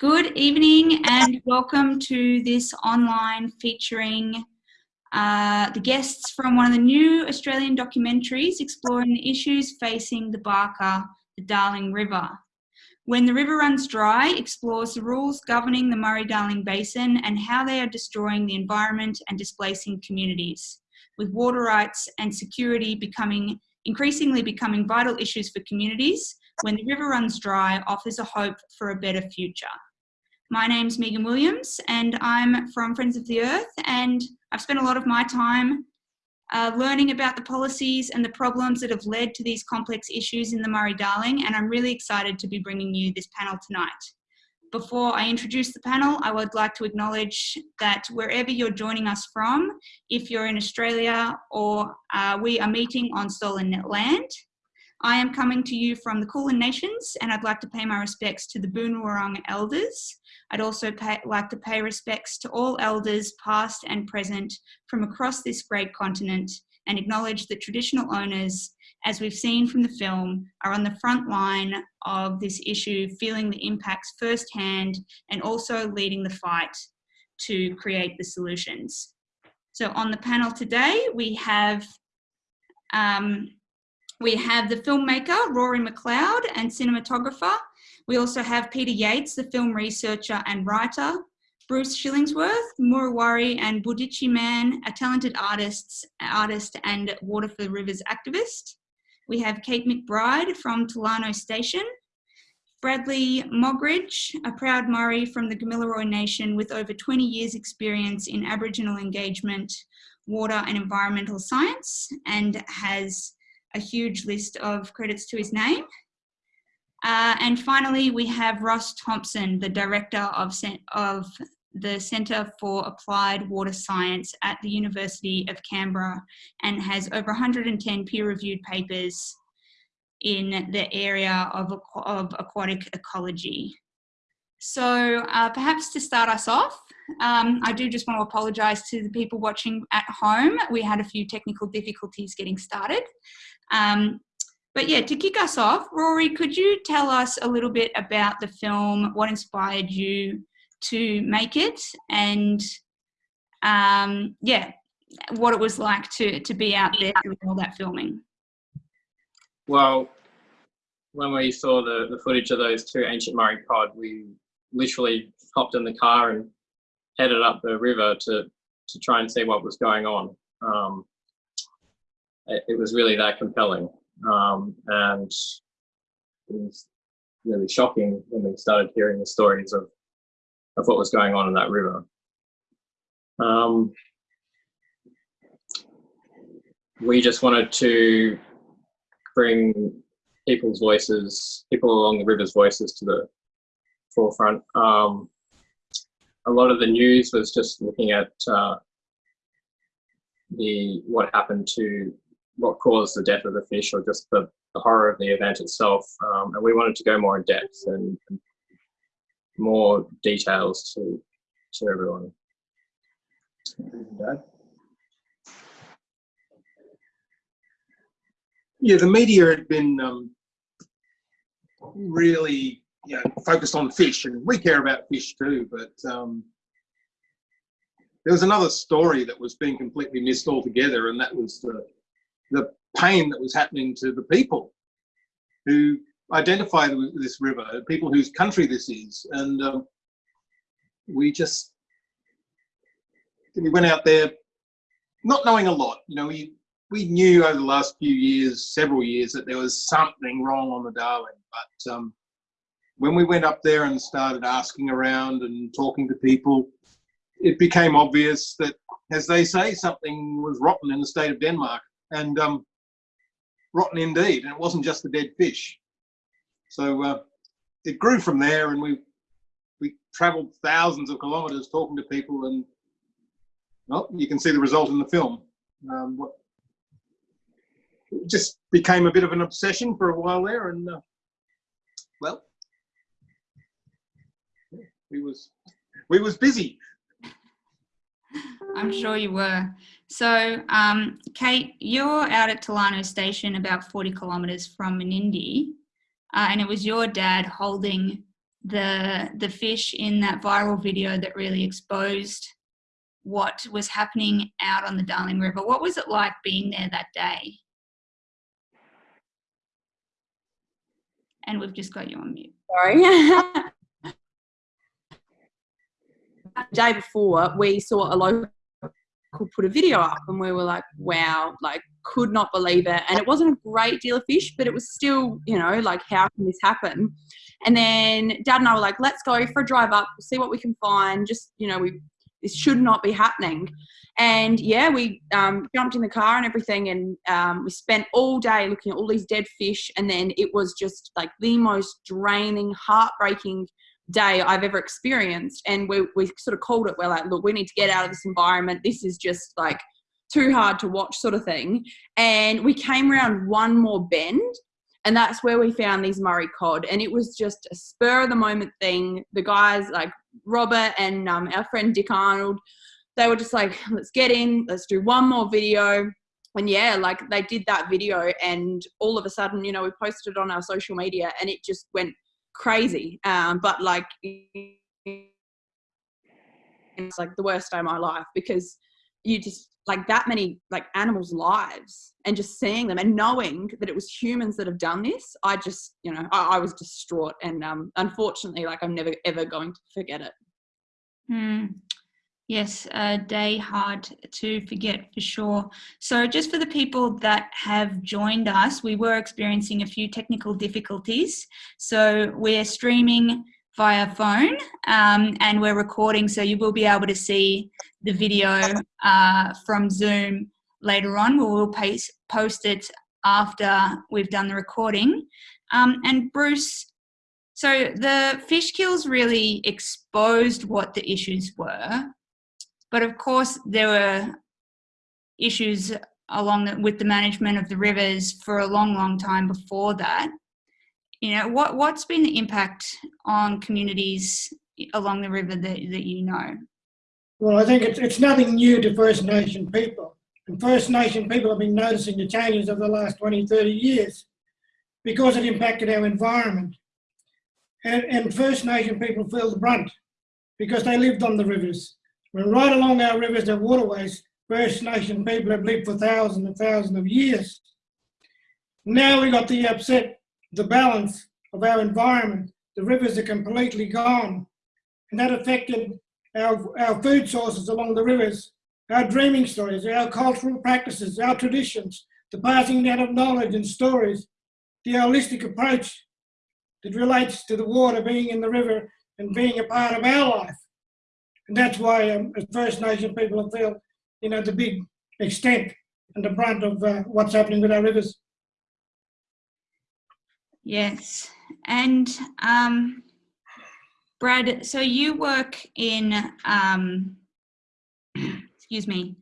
Good evening and welcome to this online featuring uh, the guests from one of the new Australian documentaries exploring the issues facing the Barka, the Darling River. When the River Runs Dry explores the rules governing the Murray-Darling Basin and how they are destroying the environment and displacing communities, with water rights and security becoming increasingly becoming vital issues for communities when the river runs dry offers a hope for a better future. My name's Megan Williams and I'm from Friends of the Earth and I've spent a lot of my time uh, learning about the policies and the problems that have led to these complex issues in the Murray-Darling and I'm really excited to be bringing you this panel tonight. Before I introduce the panel, I would like to acknowledge that wherever you're joining us from, if you're in Australia or uh, we are meeting on stolen land, I am coming to you from the Kulin Nations and I'd like to pay my respects to the Boon Wurrung elders I'd also pay, like to pay respects to all elders past and present from across this great continent and acknowledge that traditional owners, as we've seen from the film, are on the front line of this issue, feeling the impacts firsthand and also leading the fight to create the solutions. So on the panel today, we have um, we have the filmmaker, Rory McLeod, and cinematographer, we also have Peter Yates, the film researcher and writer, Bruce Shillingsworth, Murawari and Budjiti Man, a talented artist, artist and Water for the Rivers activist. We have Kate McBride from Tolarno Station, Bradley Moggridge, a proud Murri from the Gamilaroi Nation with over 20 years experience in Aboriginal engagement, water and environmental science and has a huge list of credits to his name. Uh, and finally, we have Ross Thompson, the director of, of the Centre for Applied Water Science at the University of Canberra and has over 110 peer-reviewed papers in the area of, of aquatic ecology. So uh, perhaps to start us off, um, I do just want to apologise to the people watching at home. We had a few technical difficulties getting started. Um, but yeah, to kick us off, Rory, could you tell us a little bit about the film, what inspired you to make it, and um, yeah, what it was like to, to be out there doing all that filming? Well, when we saw the, the footage of those two ancient Murray cod, we literally hopped in the car and headed up the river to, to try and see what was going on. Um, it, was really that compelling. Um, and it was really shocking when we started hearing the stories of, of what was going on in that river. Um, we just wanted to bring people's voices, people along the river's voices to the forefront. Um, a lot of the news was just looking at uh, the what happened to what caused the death of the fish or just the, the horror of the event itself. Um, and we wanted to go more in depth and, and more details to, to everyone. Yeah, the media had been um, really you know, focused on fish, and we care about fish too, but um, there was another story that was being completely missed altogether, and that was the the pain that was happening to the people who identify this river, people whose country this is. And um, we just, we went out there not knowing a lot. You know, we, we knew over the last few years, several years, that there was something wrong on the Darling. But um, when we went up there and started asking around and talking to people, it became obvious that, as they say, something was rotten in the state of Denmark and um, rotten indeed. And it wasn't just the dead fish. So uh, it grew from there, and we we travelled thousands of kilometres talking to people, and well, you can see the result in the film. Um, what, it just became a bit of an obsession for a while there, and uh, well, we was we was busy. I'm sure you were. So, um, Kate, you're out at Tolarno Station, about 40 kilometres from Menindee, uh, and it was your dad holding the the fish in that viral video that really exposed what was happening out on the Darling River. What was it like being there that day? And we've just got you on mute. Sorry. the day before, we saw a local put a video up and we were like, wow, like could not believe it. And it wasn't a great deal of fish, but it was still, you know, like how can this happen? And then dad and I were like, let's go for a drive up, see what we can find. Just, you know, we this should not be happening. And yeah, we um, jumped in the car and everything, and um, we spent all day looking at all these dead fish. And then it was just like the most draining, heartbreaking day I've ever experienced. And we, we sort of called it, we're like, look, we need to get out of this environment. This is just like too hard to watch, sort of thing. And we came around one more bend. And that's where we found these Murray cod. And it was just a spur of the moment thing. The guys, like Robert and um, our friend Dick Arnold, they were just like, let's get in, let's do one more video. And yeah, like they did that video, and all of a sudden, you know, we posted it on our social media and it just went crazy. Um, but like, it's like the worst day of my life because you just like that many like animals' lives and just seeing them and knowing that it was humans that have done this. I just, you know, I, I was distraught and um, unfortunately, like I'm never ever going to forget it. Hmm. Yes, a day hard to forget for sure. So, just for the people that have joined us, we were experiencing a few technical difficulties. So, we're streaming via phone um, and we're recording, so you will be able to see the video uh, from Zoom later on. We will paste, post it after we've done the recording. Um, and Bruce, so the fish kills really exposed what the issues were but of course, there were issues along the, with the management of the rivers for a long, long time before that. You know, what, what's been the impact on communities along the river that, that you know? Well, I think it's, it's nothing new to First Nation people. And First Nation people have been noticing the changes of the last 20, 30 years because it impacted our environment. And, and First Nation people feel the brunt because they lived on the rivers. When right along our rivers and waterways, First Nation people have lived for thousands and thousands of years. Now we got the upset, the balance of our environment. The rivers are completely gone. And that affected our, our food sources along the rivers, our dreaming stories, our cultural practices, our traditions, the passing down of knowledge and stories, the holistic approach that relates to the water being in the river and being a part of our life. And that's why um, as First Nation people feel, you know, the big extent and the brunt of uh, what's happening with our rivers. Yes. And um, Brad, so you work in, um, excuse me,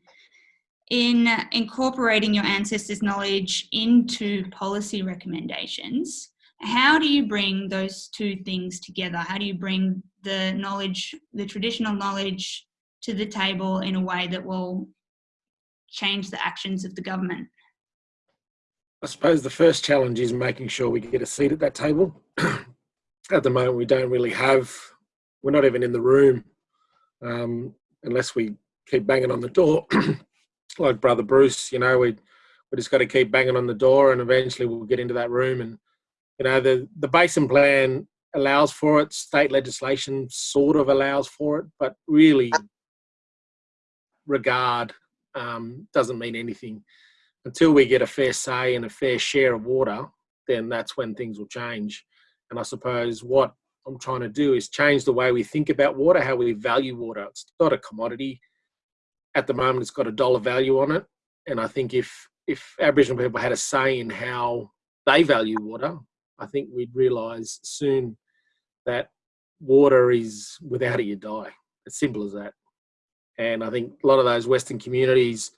in incorporating your ancestors' knowledge into policy recommendations. How do you bring those two things together? How do you bring the knowledge, the traditional knowledge to the table in a way that will change the actions of the government? I suppose the first challenge is making sure we get a seat at that table. at the moment, we don't really have, we're not even in the room um, unless we keep banging on the door. like Brother Bruce, you know, we, we just got to keep banging on the door and eventually we'll get into that room. And, you know, the, the basin plan allows for it. State legislation sort of allows for it, but really, regard um, doesn't mean anything until we get a fair say and a fair share of water. Then that's when things will change. And I suppose what I'm trying to do is change the way we think about water, how we value water. It's not a commodity. At the moment, it's got a dollar value on it. And I think if if Aboriginal people had a say in how they value water, I think we'd realise soon that water is without it you die. As simple as that. And I think a lot of those Western communities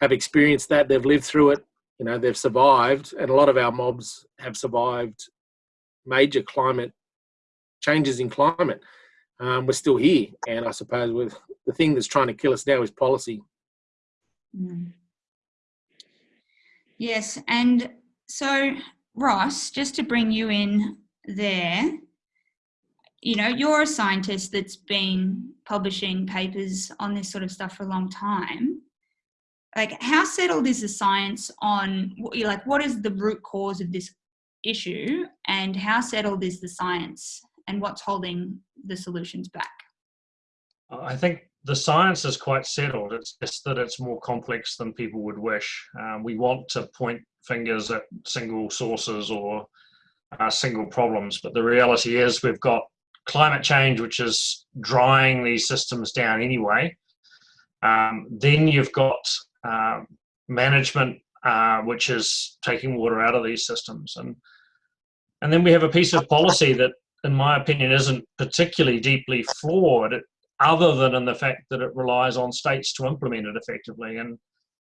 have experienced that. They've lived through it. You know, they've survived, and a lot of our mobs have survived major climate changes in climate. Um, we're still here, and I suppose with the thing that's trying to kill us now is policy. Mm. Yes, and so Ross, just to bring you in there, you know, you're a scientist that's been publishing papers on this sort of stuff for a long time. Like, how settled is the science on, like, what is the root cause of this issue, and how settled is the science, and what's holding the solutions back? Uh, I think the science is quite settled. It's just that it's more complex than people would wish. Um, we want to point fingers at single sources or uh, single problems, but the reality is we've got climate change, which is drying these systems down anyway. Um, then you've got uh, management, uh, which is taking water out of these systems, and and then we have a piece of policy that, in my opinion, isn't particularly deeply flawed, other than in the fact that it relies on states to implement it effectively. And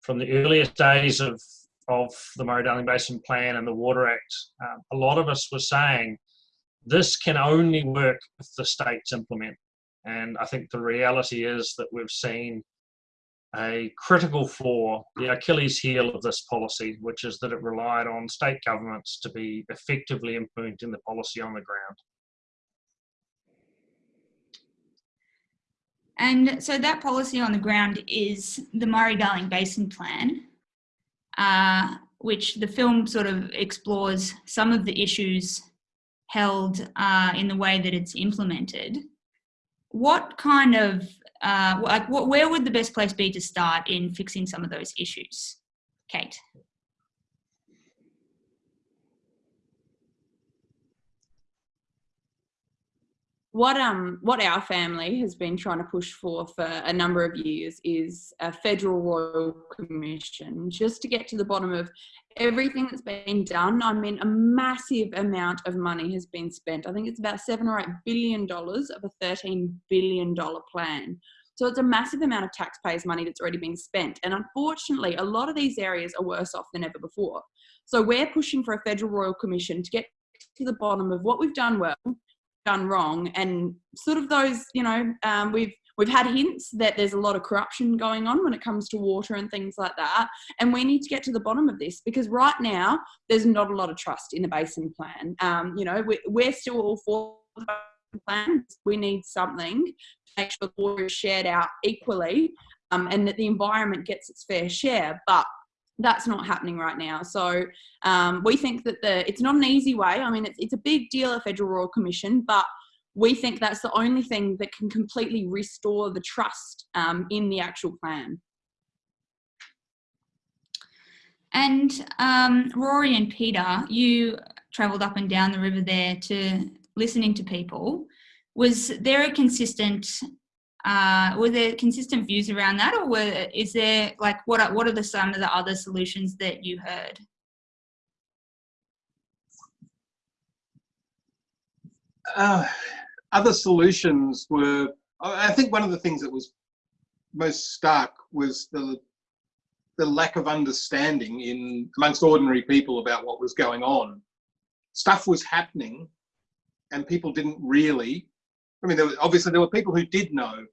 from the earliest days of of the Murray-Darling Basin Plan and the Water Act, um, a lot of us were saying this can only work if the states implement. And I think the reality is that we've seen a critical flaw, the Achilles heel of this policy, which is that it relied on state governments to be effectively implementing the policy on the ground. And so that policy on the ground is the Murray-Darling Basin Plan, uh, which the film sort of explores some of the issues held uh, in the way that it's implemented. What kind of, uh, like, what, where would the best place be to start in fixing some of those issues? Kate. What um what our family has been trying to push for for a number of years is a federal royal commission. Just to get to the bottom of everything that's been done i mean a massive amount of money has been spent. I think it's about seven or eight billion dollars of a 13 billion dollar plan. So it's a massive amount of taxpayers money that's already been spent. And unfortunately a lot of these areas are worse off than ever before. So we're pushing for a federal royal commission to get to the bottom of what we've done well done wrong. And sort of those you know um, we've we've had hints that there's a lot of corruption going on when it comes to water and things like that. And we need to get to the bottom of this because right now there's not a lot of trust in the basin plan. Um, you know we, we're still all for the plan. We need something to make sure the water is shared out equally um, and that the environment gets its fair share. But that's not happening right now. So um, we think that the it's not an easy way. I mean, it's, it's a big deal, a federal royal commission, but we think that's the only thing that can completely restore the trust um, in the actual plan. And um, Rory and Peter, you travelled up and down the river there to listening to people. Was there a consistent uh, were there consistent views around that, or were is there like what are, what are the some of the other solutions that you heard? Uh, other solutions were, I think one of the things that was most stark was the the lack of understanding in amongst ordinary people about what was going on. Stuff was happening, and people didn't really. I mean, there was, obviously there were people who did know,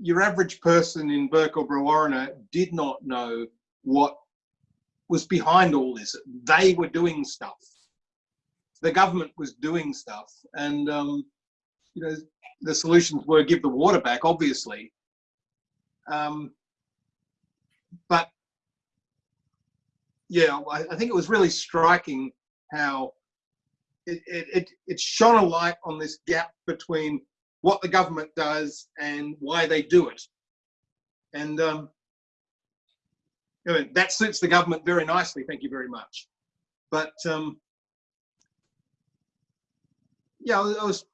your average person in Brewarrina did not know what was behind all this. They were doing stuff. The government was doing stuff, and um, you know the solutions were give the water back, obviously. Um, but yeah, I, I, think it was really striking how it, it, it, it shone a light on this gap between what the government does and why they do it. And um, that suits the government very nicely, thank you very much. But um, yeah, I was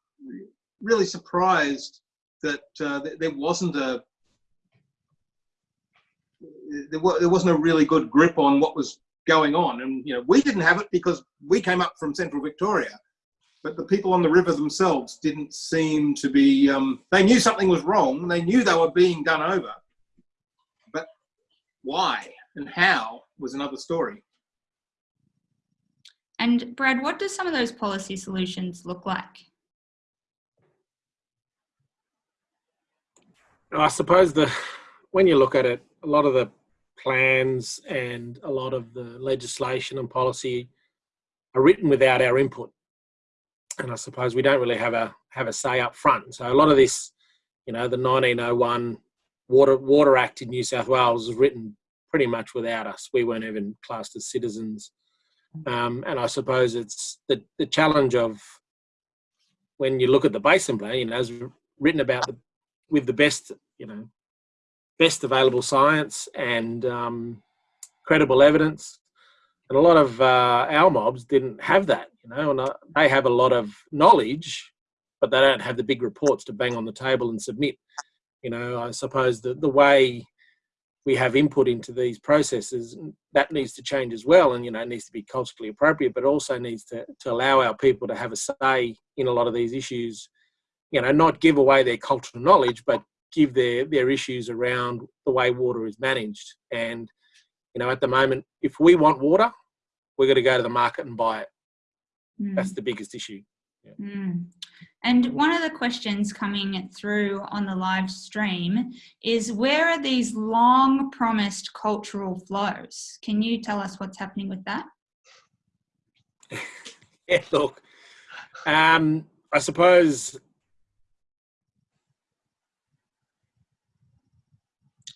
really surprised that uh, there wasn't a there wasn't a really good grip on what was going on and you know we didn't have it because we came up from central victoria but the people on the river themselves didn't seem to be, um, they knew something was wrong, they knew they were being done over, but why and how was another story. And Brad, what do some of those policy solutions look like? I suppose the when you look at it, a lot of the plans and a lot of the legislation and policy are written without our input and I suppose we don't really have a have a say up front. So a lot of this, you know, the 1901 Water Water Act in New South Wales was written pretty much without us. We weren't even classed as citizens, um, and I suppose it's the the challenge of when you look at the basin plan. You know, it's written about the, with the best, you know, best available science and um, credible evidence. And a lot of uh, our mobs didn't have that, you know, and uh, they have a lot of knowledge, but they don't have the big reports to bang on the table and submit. You know, I suppose the, the way we have input into these processes, that needs to change as well. And, you know, it needs to be culturally appropriate, but also needs to, to allow our people to have a say in a lot of these issues. You know, not give away their cultural knowledge, but give their, their issues around the way water is managed. And, you know, at the moment, if we want water, we're going to go to the market and buy it. Mm. That's the biggest issue. Mm. And one of the questions coming through on the live stream is where are these long promised cultural flows? Can you tell us what's happening with that? yeah, look, um, I suppose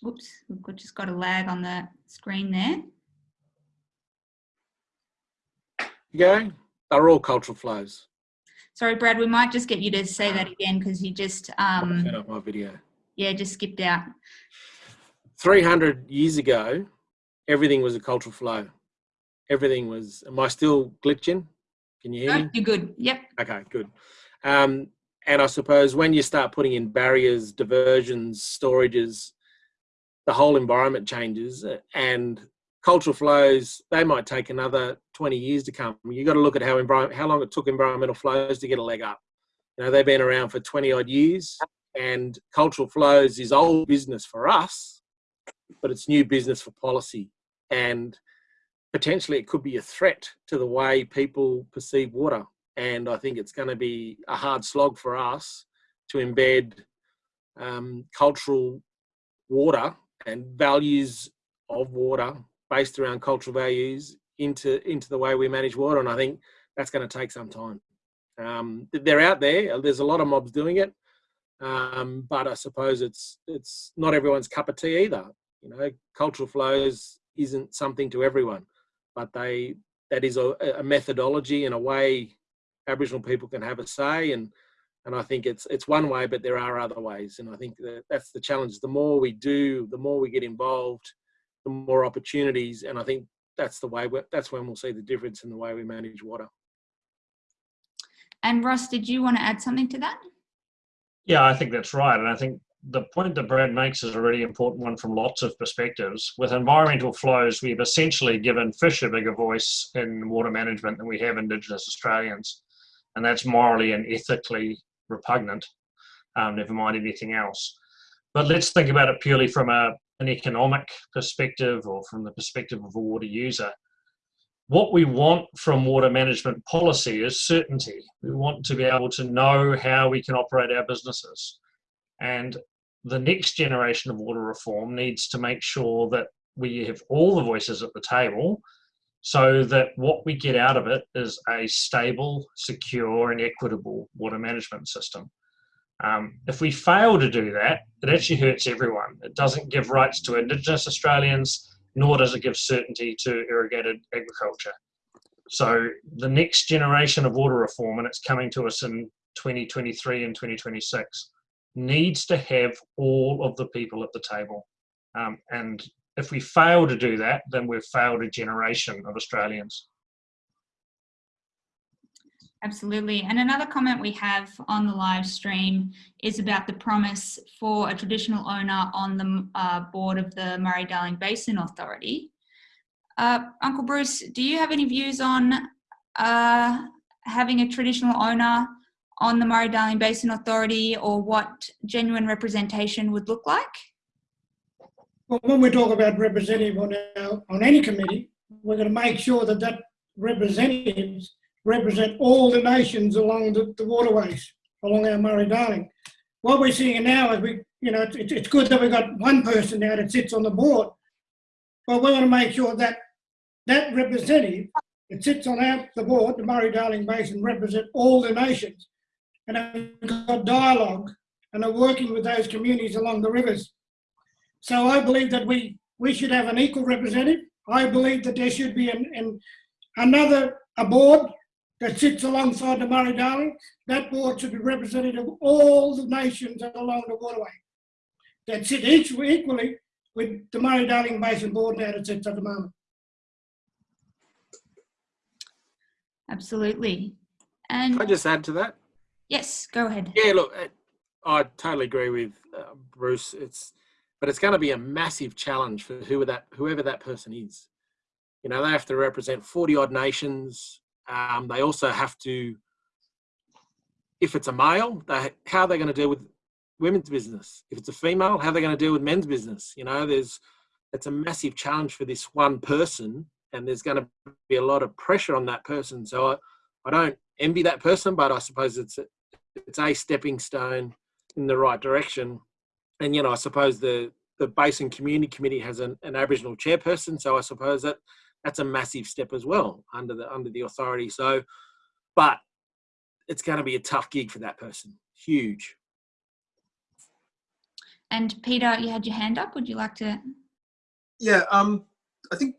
Oops, we've just got a lag on the screen there. you go. They're all cultural flows. Sorry, Brad, we might just get you to say that again because you just, um, Turn off my video. yeah, just skipped out. 300 years ago, everything was a cultural flow. Everything was. Am I still glitching? Can you hear No, me? you're good. Yep. Okay, good. Um, and I suppose when you start putting in barriers, diversions, storages, the whole environment changes and cultural flows, they might take another 20 years to come. You've got to look at how, how long it took environmental flows to get a leg up. You know, they've been around for 20 odd years and cultural flows is old business for us, but it's new business for policy. And potentially it could be a threat to the way people perceive water. And I think it's going to be a hard slog for us to embed um, cultural water and values of water based around cultural values into into the way we manage water. And I think that's going to take some time. Um, they're out there. There's a lot of mobs doing it, um, but I suppose it's it's not everyone's cup of tea either. You know, cultural flows isn't something to everyone, but they that is a, a methodology and a way Aboriginal people can have a say and and I think it's it's one way, but there are other ways, and I think that that's the challenge. The more we do, the more we get involved, the more opportunities, and I think that's the way. That's when we'll see the difference in the way we manage water. And Ross, did you want to add something to that? Yeah, I think that's right. And I think the point that Brad makes is a really important one from lots of perspectives. With environmental flows, we've essentially given fish a bigger voice in water management than we have Indigenous Australians. And that's morally and ethically repugnant, um, never mind anything else. But let's think about it purely from a, an economic perspective or from the perspective of a water user what we want from water management policy is certainty. We want to be able to know how we can operate our businesses. And the next generation of water reform needs to make sure that we have all the voices at the table so that what we get out of it is a stable, secure, and equitable water management system. Um, if we fail to do that, it actually hurts everyone. It doesn't give rights to Indigenous Australians, nor does it give certainty to irrigated agriculture. So the next generation of water reform, and it's coming to us in 2023 and 2026, needs to have all of the people at the table. Um, and if we fail to do that, then we've failed a generation of Australians. Absolutely. And another comment we have on the live stream is about the promise for a traditional owner on the uh, board of the Murray-Darling Basin Authority. Uh, Uncle Bruce, do you have any views on uh, having a traditional owner on the Murray-Darling Basin Authority or what genuine representation would look like? Well, when we talk about representative on, our, on any committee, we're going to make sure that that representatives represent all the nations along the, the waterways, along our Murray-Darling. What we're seeing now is we, you know, it's, it's good that we've got one person now that sits on the board, but we want to make sure that that representative that sits on our, the board, the Murray-Darling Basin, represent all the nations and have got dialogue and are working with those communities along the rivers. So I believe that we, we should have an equal representative. I believe that there should be an, an another a board that sits alongside the Murray-Darling. That board should be representative of all the nations along the waterway that sit each equally with the Murray-Darling Basin Board now that sits at the moment. Absolutely. And Can I just add to that? yes, go ahead. Yeah, look, I totally agree with uh, Bruce. It's, but it's going to be a massive challenge for whoever that whoever that person is. You know, they have to represent forty odd nations. Um, they also have to, if it's a male, they, how are they going to deal with women's business? If it's a female, how are they going to deal with men's business? You know, there's it's a massive challenge for this one person, and there's going to be a lot of pressure on that person. So I, I don't envy that person, but I suppose it's a, it's a stepping stone in the right direction. And you know, I suppose the the Basin Community Committee has an, an Aboriginal chairperson, so I suppose that that's a massive step as well under the under the authority. So, but it's going to be a tough gig for that person. Huge. And Peter, you had your hand up. Would you like to? Yeah, um, I think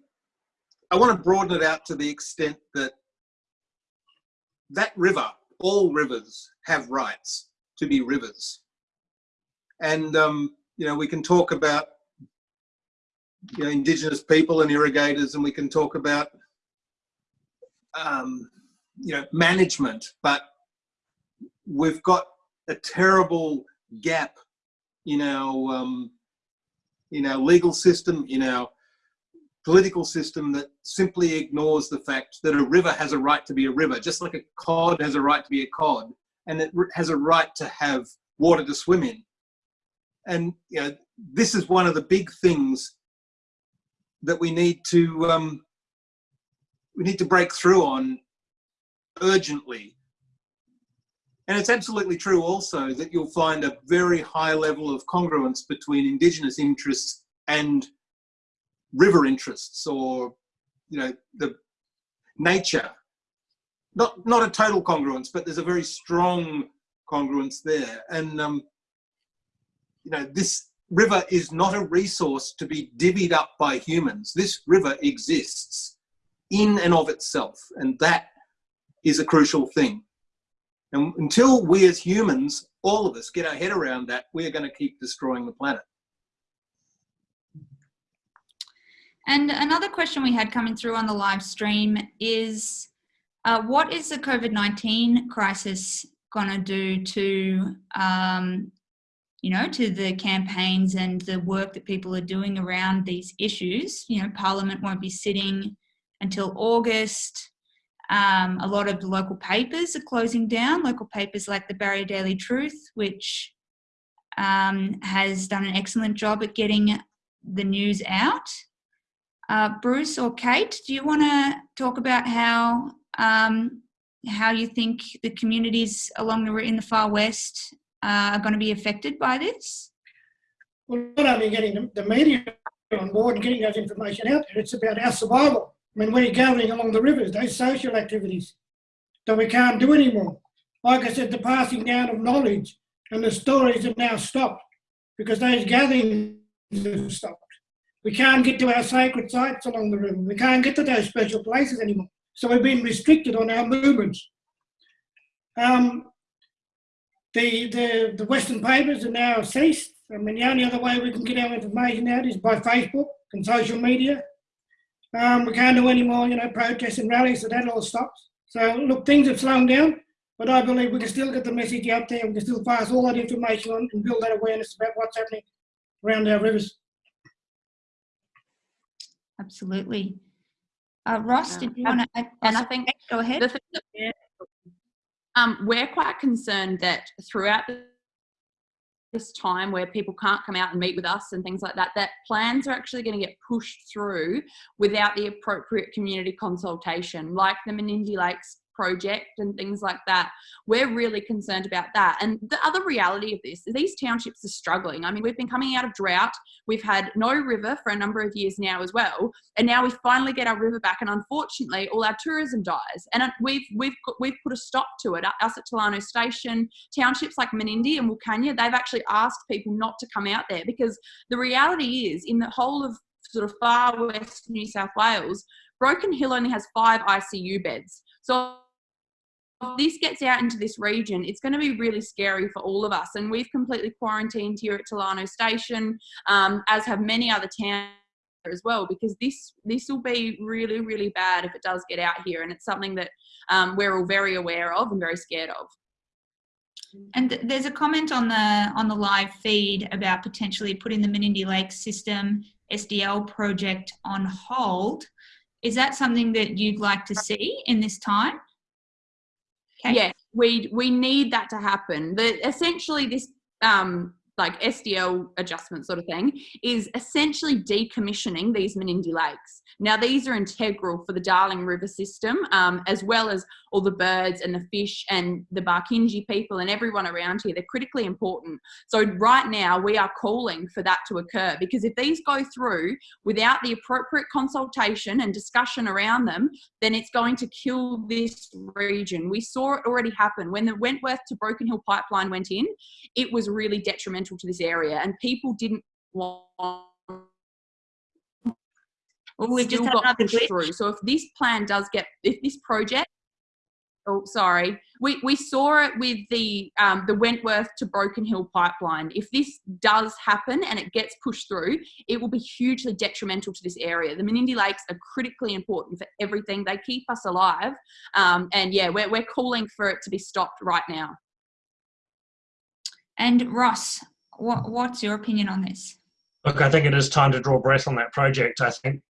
I want to broaden it out to the extent that that river, all rivers have rights to be rivers. And, um, you know, we can talk about, you know, Indigenous people and irrigators, and we can talk about, um, you know, management, but we've got a terrible gap in our, um, in our legal system, in our political system that simply ignores the fact that a river has a right to be a river, just like a cod has a right to be a cod, and it has a right to have water to swim in. And you know, this is one of the big things that we need to um, we need to break through on urgently. And it's absolutely true also that you'll find a very high level of congruence between Indigenous interests and river interests or, you know, the nature. Not, not a total congruence, but there's a very strong congruence there. And, um, you know, this river is not a resource to be divvied up by humans. This river exists in and of itself. And that is a crucial thing. And until we as humans, all of us, get our head around that, we are going to keep destroying the planet. And another question we had coming through on the live stream is, uh, what is the COVID-19 crisis going to do to, um, you know, to the campaigns and the work that people are doing around these issues? You know, Parliament won't be sitting until August. Um, a lot of the local papers are closing down, local papers like the Barrier Daily Truth, which um, has done an excellent job at getting the news out. Uh, Bruce or Kate, do you want to talk about how um, how you think the communities along the in the far west uh, are going to be affected by this? Well, not only getting the, media on board and getting that information out there, it's about our survival. I mean, we're gathering along the rivers, those social activities that we can't do anymore. Like I said, the passing down of knowledge and the stories have now stopped because those gatherings have stopped. We can't get to our sacred sites along the river. We can't get to those special places anymore. So we've been restricted on our movements. Um, the, the, the Western papers are now ceased. I mean, the only other way we can get our information out is by Facebook and social media. Um, we can't do any more, you know, protests and rallies, so that all stops. So, look, things have slowed down, but I believe we can still get the message out there. We can still pass all that information on and build that awareness about what's happening around our rivers. Absolutely. Uh, Ross, did you Um, want to add? and I think Go ahead. The thing that we're, um, we're quite concerned that throughout this time where people can't come out and meet with us and things like that, that plans are actually going to get pushed through without the appropriate community consultation, like the Menindee Lakes project and things like that. We're really concerned about that. And the other reality of this is these townships are struggling. I mean, we've been coming out of drought. We've had no river for a number of years now as well. And now we finally get our river back. And unfortunately, all our tourism dies. And we've, we've, we've put a stop to it. Us at Tolarno Station, townships like Menindee and Wilcannia, they've actually asked people not to come out there because the reality is in the whole of sort of far west New South Wales, Broken Hill only has five ICU beds. So this gets out into this region, it's going to be really scary for all of us. And we've completely quarantined here at Tolarno Station, um, as have many other towns as well, because this this will be really, really bad if it does get out here. And it's something that um, we're all very aware of and very scared of. And there's a comment on the on the live feed about potentially putting the Menindee Lake System SDL project on hold. Is that something that you'd like to see in this time? Okay. Yeah, we we need that to happen. The essentially this um like SDL adjustment sort of thing is essentially decommissioning these Menindee lakes. Now, these are integral for the Darling River system, um, as well as all the birds and the fish and the Barkindji people and everyone around here. They're critically important. So, right now, we are calling for that to occur because if these go through without the appropriate consultation and discussion around them, then it's going to kill this region. We saw it already happen when the Wentworth to Broken Hill pipeline went in, it was really detrimental to this area, and people didn't want Well, we've just still got pushed through. So if this plan does get, if this project, oh sorry, we we saw it with the um, the Wentworth to Broken Hill pipeline. If this does happen and it gets pushed through, it will be hugely detrimental to this area. The Menindee Lakes are critically important for everything. They keep us alive, um, and yeah, we're we're calling for it to be stopped right now. And Ross, what, what's your opinion on this? Look, I think it is time to draw breath on that project. I think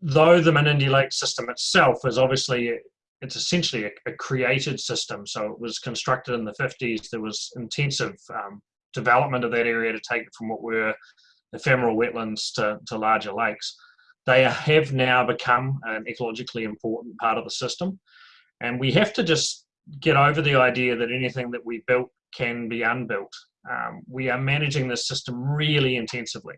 though the Menindee Lake system itself is obviously it's essentially a, a created system. So it was constructed in the 50s. There was intensive um, development of that area to take it from what were ephemeral wetlands to, to larger lakes. They have now become an ecologically important part of the system. And we have to just get over the idea that anything that we built can be unbuilt. Um, we are managing this system really intensively.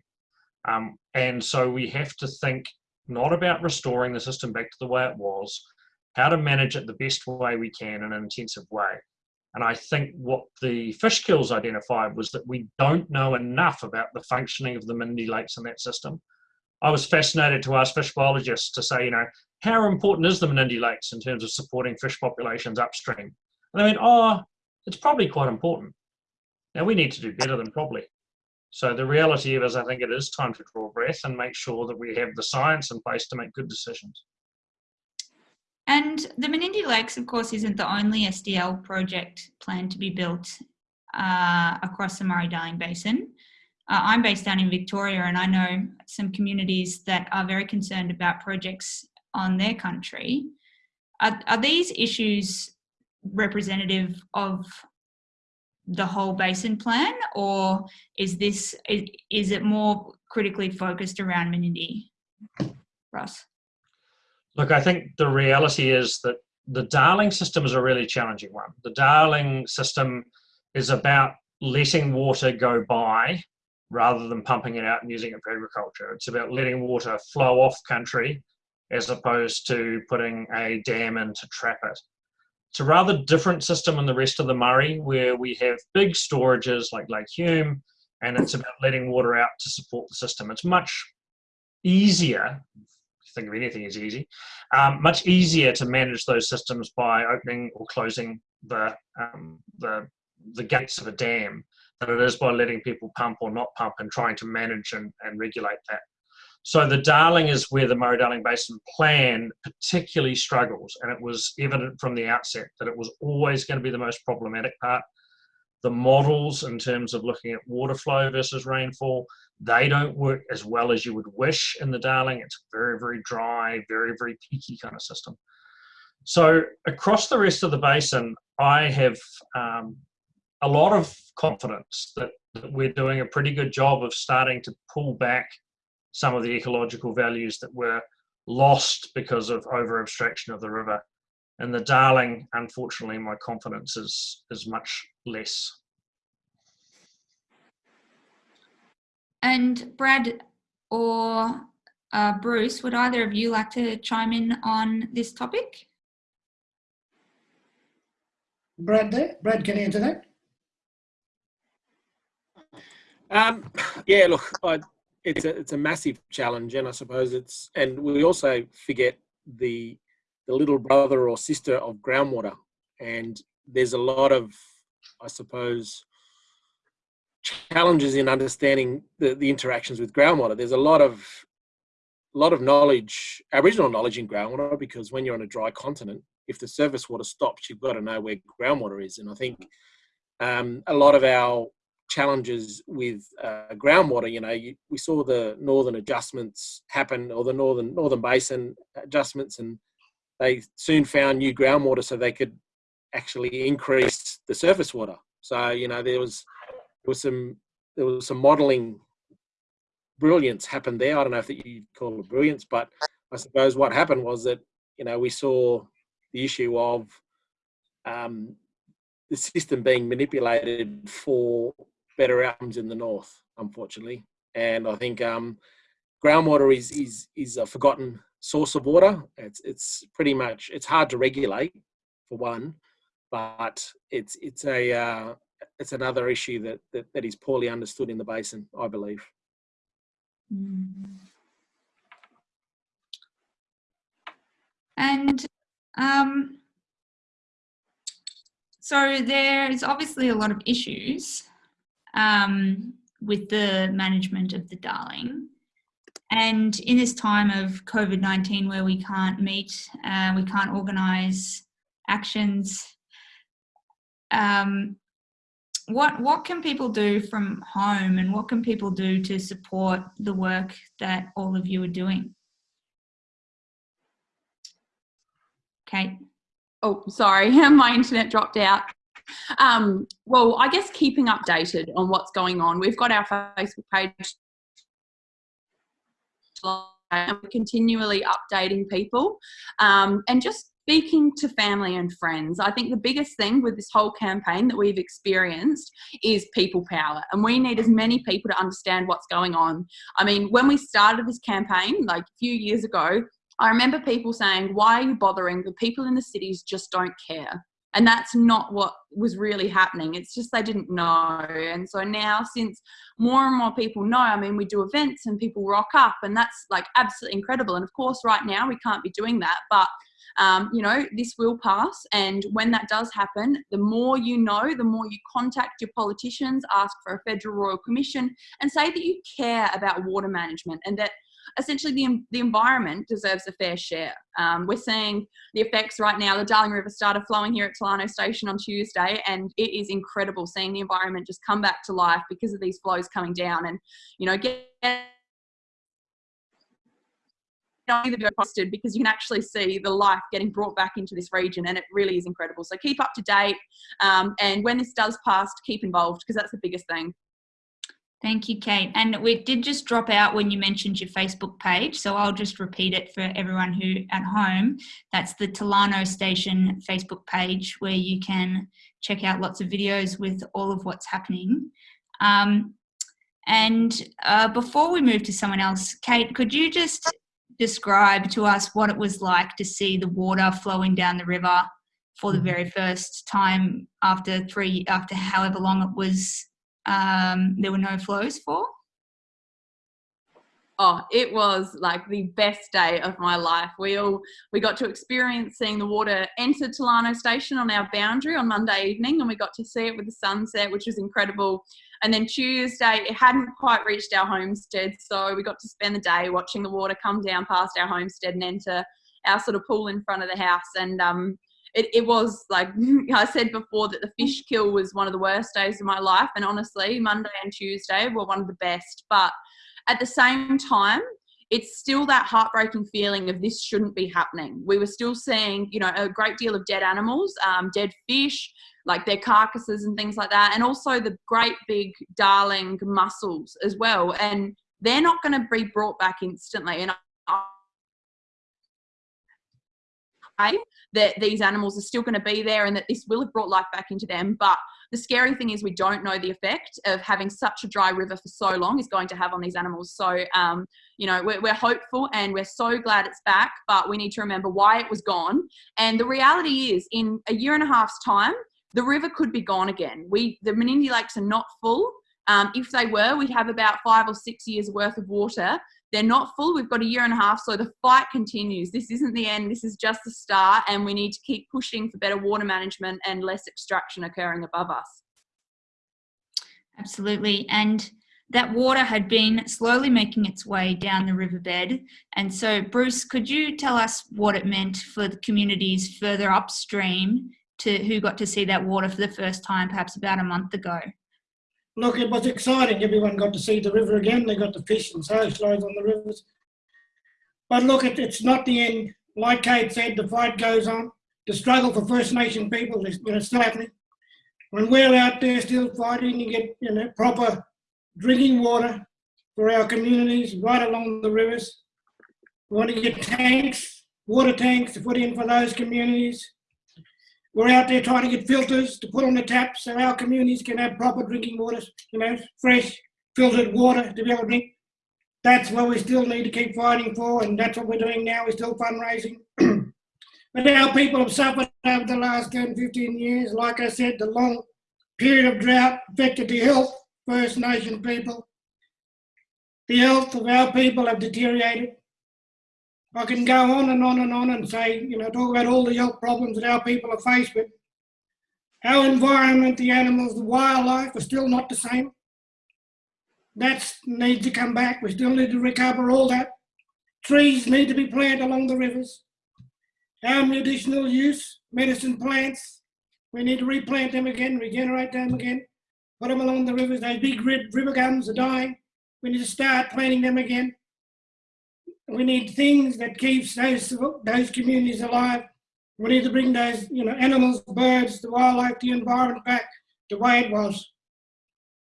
Um, and so we have to think not about restoring the system back to the way it was, how to manage it the best way we can in an intensive way. And I think what the Fishkills identified was that we don't know enough about the functioning of the Menindee Lakes in that system. I was fascinated to ask fish biologists to say, you know, how important is the Menindee Lakes in terms of supporting fish populations upstream? And they went, oh, it's probably quite important. Now we need to do better than probably. So the reality is, I think it is time to draw breath and make sure that we have the science in place to make good decisions. And the Menindee Lakes, of course, isn't the only SDL project planned to be built uh, across the Murray-Darling Basin. Uh, I'm based down in Victoria and I know some communities that are very concerned about projects on their country. Are, are these issues representative of the whole basin plan or is this is, is it more critically focused around Menindee? Russ? Look, I think the reality is that the Darling system is a really challenging one. The Darling system is about letting water go by rather than pumping it out and using it for agriculture. It's about letting water flow off country as opposed to putting a dam in to trap it. It's a rather different system in the rest of the Murray where we have big storages like Lake Hume and it's about letting water out to support the system. It's much easier, think of anything as easy, um, much easier to manage those systems by opening or closing the, um, the, the gates of a dam than it is by letting people pump or not pump and trying to manage and, and regulate that. So the Darling is where the Murray-Darling Basin plan particularly struggles, and it was evident from the outset that it was always going to be the most problematic part. The models in terms of looking at water flow versus rainfall, they don't work as well as you would wish in the Darling. It's very, very dry, very, very peaky kind of system. So across the rest of the basin, I have um, a lot of confidence that, that we're doing a pretty good job of starting to pull back some of the ecological values that were lost because of over abstraction of the river. In the Darling, unfortunately, my confidence is is much less. And Brad or uh, Bruce, would either of you like to chime in on this topic? Brad there, Brad can you answer that. Um, yeah, look, I, it's a it's a massive challenge, and I suppose it's and we also forget the the little brother or sister of groundwater, and there's a lot of, I suppose, challenges in understanding the, the interactions with groundwater. There's a lot of a lot of knowledge, Aboriginal knowledge in groundwater, because when you're on a dry continent, if the surface water stops, you've got to know where groundwater is. And I think um, a lot of our challenges with uh, groundwater, you know, you, we saw the northern adjustments happen, or the northern northern basin adjustments, and they soon found new groundwater so they could actually increase the surface water. So you know, there was there was some there was some modelling brilliance happened there. I don't know if that you call it brilliance, but I suppose what happened was that you know we saw the issue of um, the system being manipulated for better outcomes in the north, unfortunately. And I think um, groundwater is is is a forgotten source of water. It's it's pretty much it's hard to regulate for one, but it's it's a uh, it's another issue that, that that is poorly understood in the basin, I believe. Mm. And um, so there is obviously a lot of issues um, with the management of the Darling. And in this time of COVID 19, where we can't meet, uh, we can't organise actions, um, what what can people do from home and what can people do to support the work that all of you are doing? Kate? Oh sorry my internet dropped out um, well i guess keeping updated on what's going on we've got our facebook page and we're continually updating people um, and just speaking to family and friends. I think the biggest thing with this whole campaign that we've experienced is people power, and we need as many people to understand what's going on. I mean, when we started this campaign, like a few years ago, I remember people saying, Why are you bothering? The people in the cities just don't care. And that's not what was really happening. It's just they didn't know. And so now, since more and more people know, I mean, we do events and people rock up, and that's like absolutely incredible. And of course, right now, we can't be doing that. But um, you know, this will pass. And when that does happen, the more you know, the more you contact your politicians, ask for a federal royal commission, and say that you care about water management and that essentially the, the environment deserves a fair share. Um, we're seeing the effects right now. The Darling River started flowing here at Tolarno Station on Tuesday, and it is incredible seeing the environment just come back to life because of these flows coming down. And, you know, get posted because you can actually see the life getting brought back into this region and it really is incredible. So keep up to date um, and when this does pass, keep involved because that's the biggest thing. Thank you, Kate. And we did just drop out when you mentioned your Facebook page, so I'll just repeat it for everyone who at home. That's the Tolarno Station Facebook page where you can check out lots of videos with all of what's happening. Um, and uh, before we move to someone else, Kate, could you just describe to us what it was like to see the water flowing down the river for the mm-hmm. very first time after three after however long it was um, there were no flows for? Oh it was like the best day of my life. We all we got to experience seeing the water enter Tolarno station on our boundary on monday evening and we got to see it with the sunset which was incredible. And then tuesday it hadn't quite reached our homestead so we got to spend the day watching the water come down past our homestead and enter our sort of pool in front of the house. And um it, it was like I said before that the fish kill was one of the worst days of my life. And honestly, Monday and Tuesday were one of the best. But at the same time, it's still that heartbreaking feeling of this shouldn't be happening. We were still seeing, you know, a great deal of dead animals, um, dead fish, like their carcasses and things like that, and also the great big darling mussels as well. And they're not going to be brought back instantly. And that these animals are still going to be there and that this will have brought life back into them. But the scary thing is we don't know the effect of having such a dry river for so long is going to have on these animals. So, um, you know, we're, we're hopeful and we're so glad it's back, but we need to remember why it was gone. And the reality is in a year and a half's time, the river could be gone again. We, the Menindee Lakes are not full. Um, if they were, we'd have about five or six years worth of water. They're not full. We've got a year and a half, so the fight continues. This isn't the end. This is just the start, and we need to keep pushing for better water management and less extraction occurring above us. Absolutely. And that water had been slowly making its way down the riverbed. And so, Bruce, could you tell us what it meant for the communities further upstream to who got to see that water for the first time, perhaps about a month ago? Look, it was exciting. Everyone got to see the river again. They got to fish and socialise on the rivers. But look, it, it's not the end. Like Kate said, the fight goes on. The struggle for First Nation people is you know, still happening. When we're out there still fighting to get you know, proper drinking water for our communities right along the rivers, we want to get tanks, water tanks to put in for those communities. We're out there trying to get filters to put on the taps so our communities can have proper drinking water, you know, fresh, filtered water to be able to drink. That's what we still need to keep fighting for, and that's what we're doing now. We're still fundraising. but our people have suffered over the last 10, 15 years. Like I said, the long period of drought affected the health of First Nation people. The health of our people have deteriorated. I can go on and on and on and say, you know, talk about all the health problems that our people are faced with. Our environment, the animals, the wildlife are still not the same. That needs to come back. We still need to recover all that. Trees need to be planted along the rivers. Our medicinal use, medicine plants, we need to replant them again, regenerate them again, put them along the rivers. Those big river gums are dying. We need to start planting them again we need things that keeps those those communities alive. We need to bring those you know animals, birds, the wildlife, the environment back the way it was.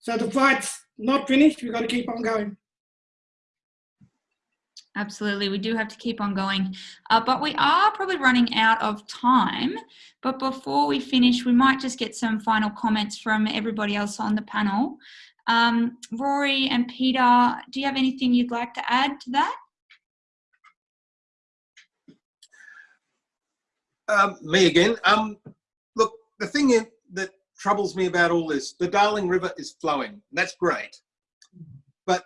So the fight's not finished. We've got to keep on going. Absolutely, we do have to keep on going. Uh, but we are probably running out of time. But before we finish, we might just get some final comments from everybody else on the panel. Um, Rory and Peter, do you have anything you'd like to add to that? Um, me again. Um, look, the thing is, that troubles me about all this, the Darling River is flowing. That's great. But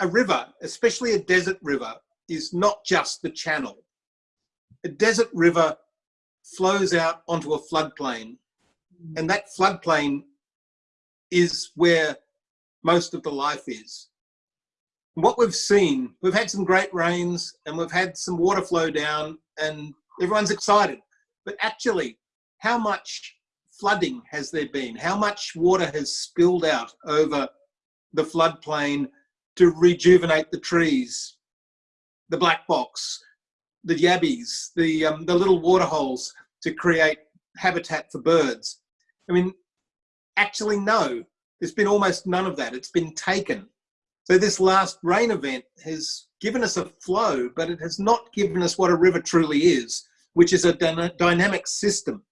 a river, especially a desert river, is not just the channel. A desert river flows out onto a floodplain, and that floodplain is where most of the life is. What we've seen, we've had some great rains and we've had some water flow down and everyone's excited. But actually, how much flooding has there been? How much water has spilled out over the floodplain to rejuvenate the trees, the black box, the yabbies, the, um, the little water holes to create habitat for birds? I mean, actually, no. There's been almost none of that. It's been taken. So this last rain event has given us a flow, but it has not given us what a river truly is which is a dynamic system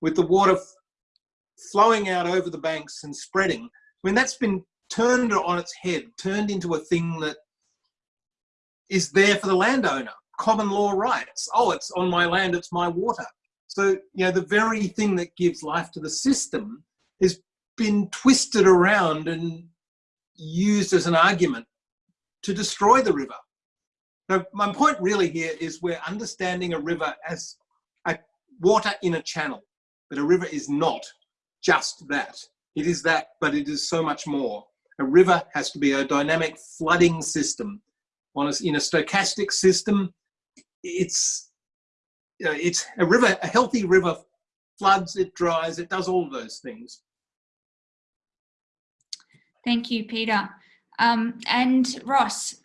with the water flowing out over the banks and spreading. I mean, that's been turned on its head, turned into a thing that is there for the landowner, common law rights. Oh, it's on my land, it's my water. So, you know, the very thing that gives life to the system has been twisted around and used as an argument to destroy the river. Now, my point really here is we're understanding a river as a water in a channel, but a river is not just that. It is that, but it is so much more. A river has to be a dynamic flooding system. A, in a stochastic system, it's it's a river. A healthy river floods, it dries, it does all those things. Thank you, Peter. Um, and Ross,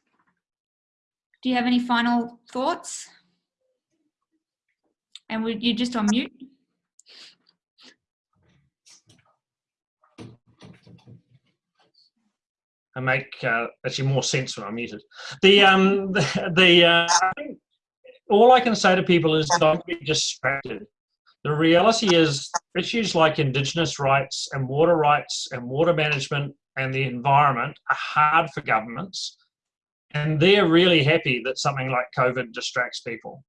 do you have any final thoughts? And would you just on mute? I make uh, actually more sense when I'm muted. The um the, the uh, all I can say to people is don't be distracted. The reality is issues like Indigenous rights and water rights and water management and the environment are hard for governments. And they're really happy that something like COVID distracts people.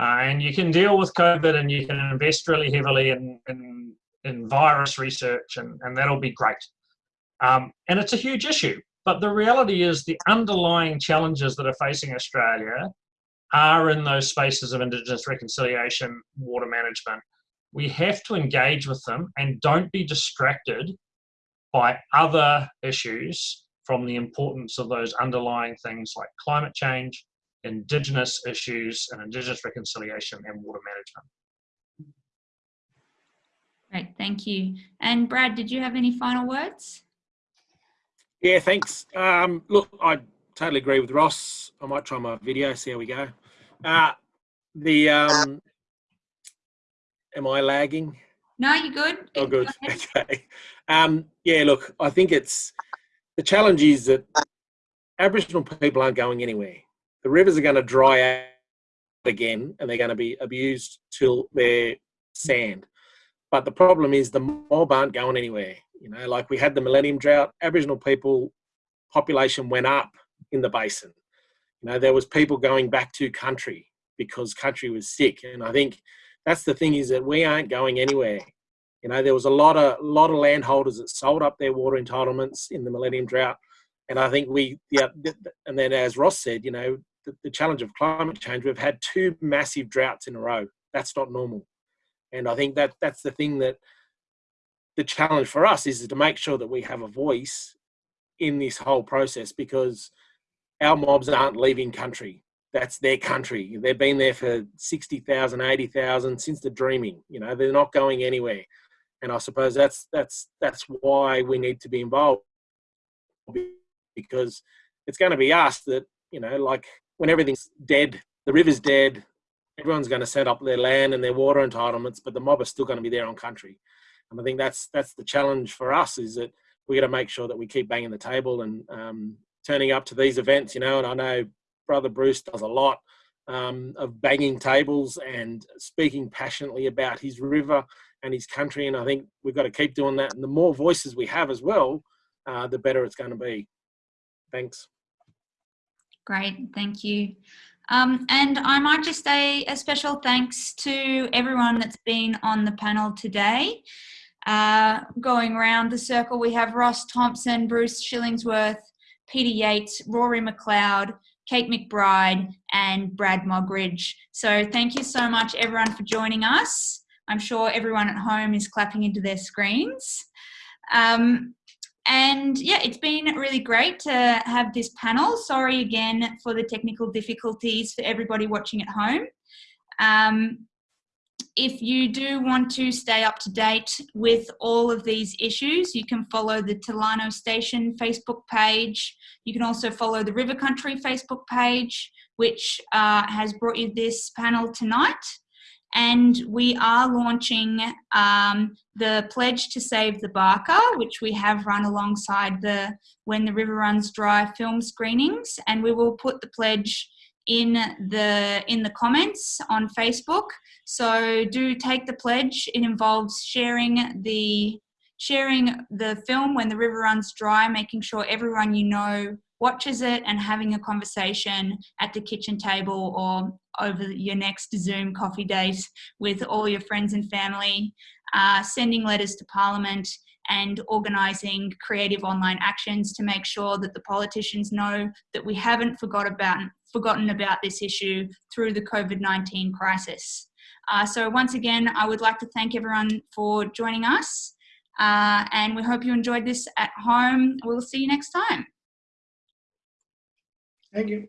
Uh, and you can deal with COVID and you can invest really heavily in, in, in virus research, and, and that'll be great. Um, and it's a huge issue. But the reality is the underlying challenges that are facing Australia are in those spaces of Indigenous reconciliation, water management. We have to engage with them and don't be distracted by other issues from the importance of those underlying things like climate change, Indigenous issues, and Indigenous reconciliation and water management. Great, thank you. And Brad, did you have any final words? Yeah, thanks. Um, look, I totally agree with Ross. I might try my video, see how we go. Uh, the um, am I lagging? No, you're good. Oh, good. Okay. Um, yeah, look, I think it's the challenge is that Aboriginal people aren't going anywhere. The rivers are going to dry out again, and they're going to be abused till they're sand. But the problem is the mob aren't going anywhere. You know, like we had the Millennium Drought, Aboriginal people population went up in the basin. You know, there was people going back to country because country was sick, and I think that's the thing is that we aren't going anywhere. You know, there was a lot of lot of landholders that sold up their water entitlements in the Millennium Drought, and I think we, yeah, and then as Ross said, you know, the, the challenge of climate change, we've had two massive droughts in a row. That's not normal, and I think that that's the thing that the challenge for us is to make sure that we have a voice in this whole process because our mobs aren't leaving country. That's their country. They've been there for 60,000, 80,000 since the dreaming. You know, they're not going anywhere. And I suppose that's that's that's why we need to be involved because it's going to be us that, you know, like when everything's dead, the river's dead, everyone's going to set up their land and their water entitlements, but the mob are still going to be there on country. And I think that's that's the challenge for us is that we got to make sure that we keep banging the table and um, turning up to these events. You know, and I know Brother Bruce does a lot um, of banging tables and speaking passionately about his river and his country. And I think we've got to keep doing that. And the more voices we have as well, uh, the better it's going to be. Thanks. Great, thank you. Um, and I might just say a special thanks to everyone that's been on the panel today. Uh, going around the circle, we have Ross Thompson, Bruce Shillingsworth, Peter Yates, Rory McLeod, Kate McBride, and Brad Moggridge. So thank you so much, everyone, for joining us. I'm sure everyone at home is clapping into their screens. Um, and yeah, it's been really great to have this panel. Sorry again for the technical difficulties for everybody watching at home. Um, if you do want to stay up to date with all of these issues, you can follow the Tolarno Station Facebook page. You can also follow the River Country Facebook page, which uh, has brought you this panel tonight. And we are launching um, the Pledge to Save the Barka, which we have run alongside the When the River Runs Dry film screenings. And we will put the pledge in the in the comments on Facebook. So do take the pledge. It involves sharing the sharing the film when the river runs dry, making sure everyone you know watches it and having a conversation at the kitchen table or over your next Zoom coffee date with all your friends and family, uh, sending letters to Parliament and organising creative online actions to make sure that the politicians know that we haven't forgot about, forgotten about this issue through the COVID-19 crisis. Uh, so once again, I would like to thank everyone for joining us uh, and we hope you enjoyed this at home. We'll see you next time. Thank you.